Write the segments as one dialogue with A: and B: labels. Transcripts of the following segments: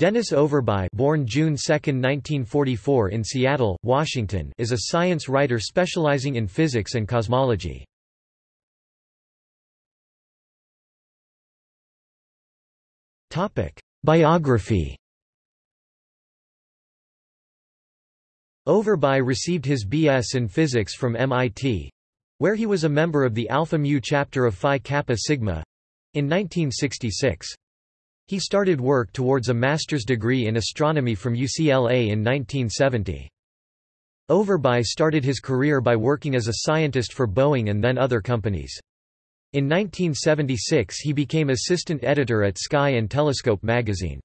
A: Dennis Overbye born June 2, 1944 in Seattle, Washington is a science writer specializing in physics and cosmology. Biography Overbye received his B.S. in physics from MIT, where he was a member of the Alpha Mu chapter of Phi Kappa Sigma, in 1966. He started work towards a master's degree in astronomy from UCLA in 1970. Overbye started his career by working as a scientist for Boeing and then other companies. In 1976 he became assistant editor at Sky and Telescope magazine.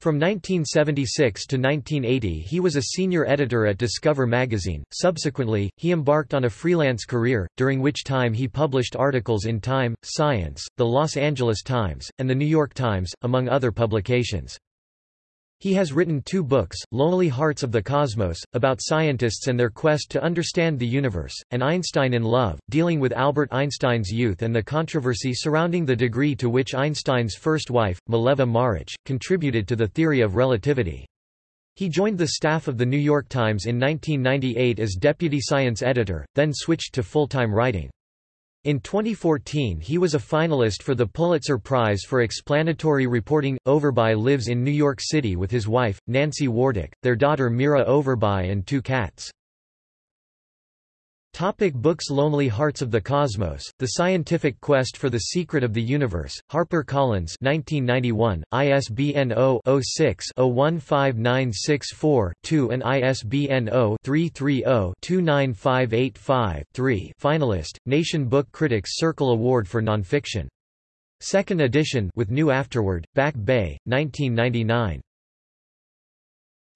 A: From 1976 to 1980 he was a senior editor at Discover magazine. Subsequently, he embarked on a freelance career, during which time he published articles in Time, Science, The Los Angeles Times, and The New York Times, among other publications. He has written two books, Lonely Hearts of the Cosmos, about scientists and their quest to understand the universe, and Einstein in Love, dealing with Albert Einstein's youth and the controversy surrounding the degree to which Einstein's first wife, Mileva Maric, contributed to the theory of relativity. He joined the staff of The New York Times in 1998 as deputy science editor, then switched to full-time writing. In 2014 he was a finalist for the Pulitzer Prize for Explanatory Reporting. Overbye lives in New York City with his wife, Nancy Wartik, their daughter Mira Overbye and two cats. Topic books Lonely Hearts of the Cosmos, The Scientific Quest for the Secret of the Universe, Harper Collins 1991, ISBN 0-06-015964-2 and ISBN 0-330-29585-3 Finalist, Nation Book Critics Circle Award for Nonfiction. Second edition with new afterword, Back Bay, 1999.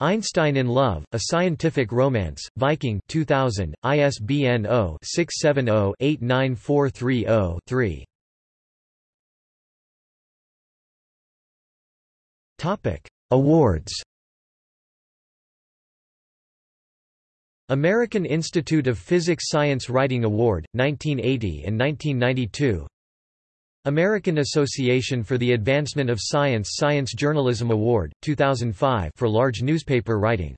A: Einstein in Love, A Scientific Romance, Viking 2000, ISBN 0-670-89430-3 Awards. American Institute of Physics Science Writing Award, 1980 and 1992 American Association for the Advancement of Science Science Journalism Award, 2005 for large newspaper writing